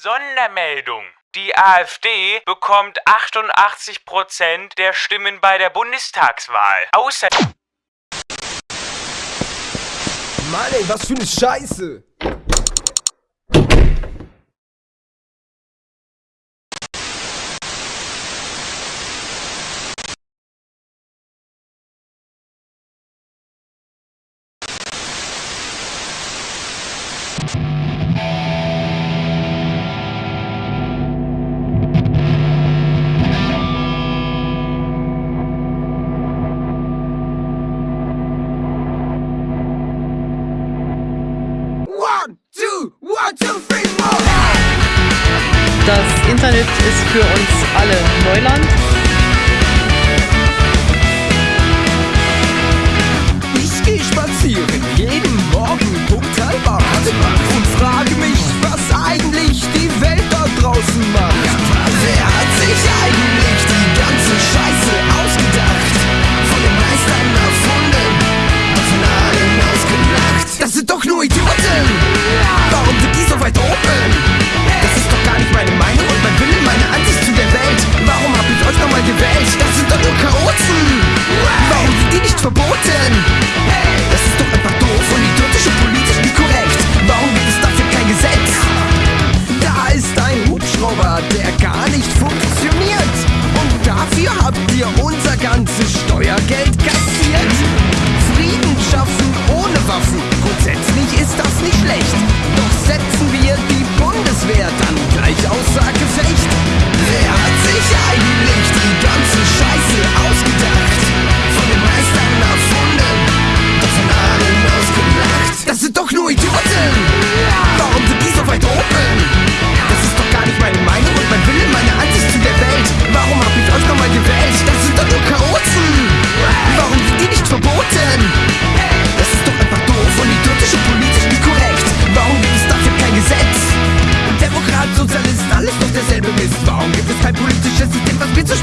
Sondermeldung. Die AfD bekommt 88% der Stimmen bei der Bundestagswahl. Außer Mann, ey, was für eine Scheiße! Das Internet ist für uns alle fruit.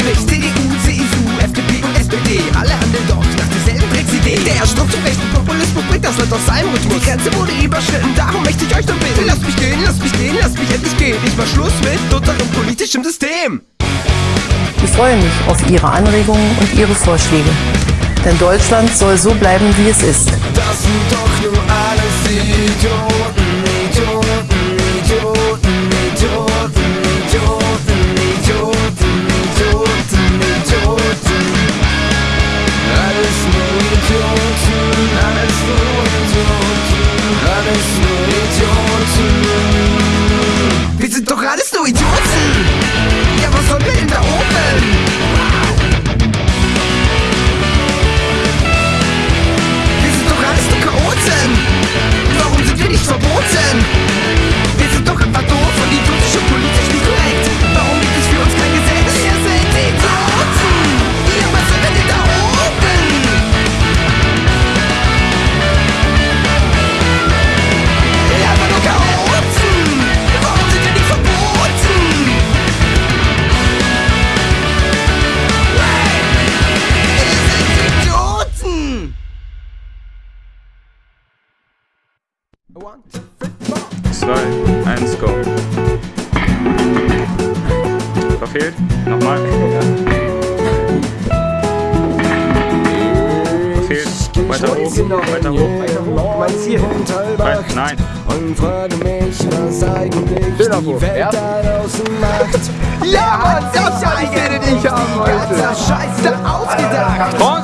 Zuspricht? CDU, CSU, FDP und SPD, alle handeln doch nach derselben Drecksidee. Der strukturrechte Populismus bringt das Land aus seinem Rhythmus. Die Grenze wurde überschritten, darum möchte ich euch nur bitten. Lasst mich gehen, lasst mich gehen, lasst mich endlich gehen. Ich mach Schluss mit unserem politischen System. Ich freue mich auf Ihre Anregungen und Ihre Vorschläge. Denn Deutschland soll so bleiben, wie es ist. Das sind doch nur alles Idioten, 2, 1, go. Verfehlt. Nochmal. Verfehlt. Weiter hoch. Weiter hoch. Mein Ziel. Nein, nein. Und frage mich, was eigentlich die Welt da draußen macht. Ja, Mann, das Scheiße, den ich haben wollte. Scheiße ausgedacht. Los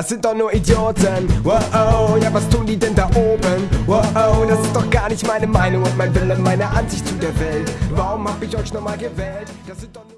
Das sind doch nur Idioten. Wow, ja, was tun die denn da oben? Wow, das ist doch gar nicht meine Meinung und mein Wille, meine Ansicht zu der Welt. Warum hab ich euch nochmal gewählt? Das sind doch nur